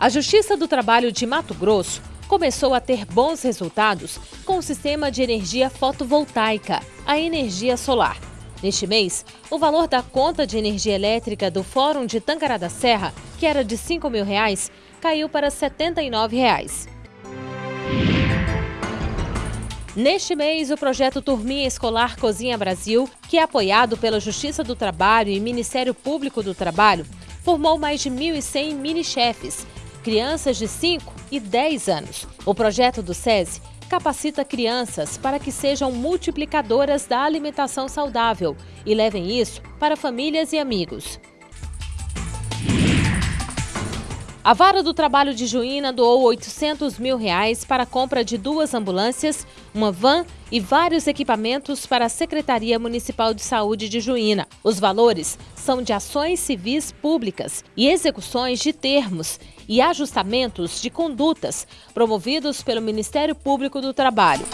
A Justiça do Trabalho de Mato Grosso começou a ter bons resultados com o sistema de energia fotovoltaica, a energia solar. Neste mês, o valor da conta de energia elétrica do Fórum de Tancará da Serra, que era de 5 mil reais, caiu para 79 reais. Neste mês, o projeto Turminha Escolar Cozinha Brasil, que é apoiado pela Justiça do Trabalho e Ministério Público do Trabalho, formou mais de 1.100 mini-chefes crianças de 5 e 10 anos. O projeto do SESI capacita crianças para que sejam multiplicadoras da alimentação saudável e levem isso para famílias e amigos. A Vara do Trabalho de Juína doou 800 mil reais para a compra de duas ambulâncias, uma van e vários equipamentos para a Secretaria Municipal de Saúde de Juína. Os valores são de ações civis públicas e execuções de termos e ajustamentos de condutas promovidos pelo Ministério Público do Trabalho.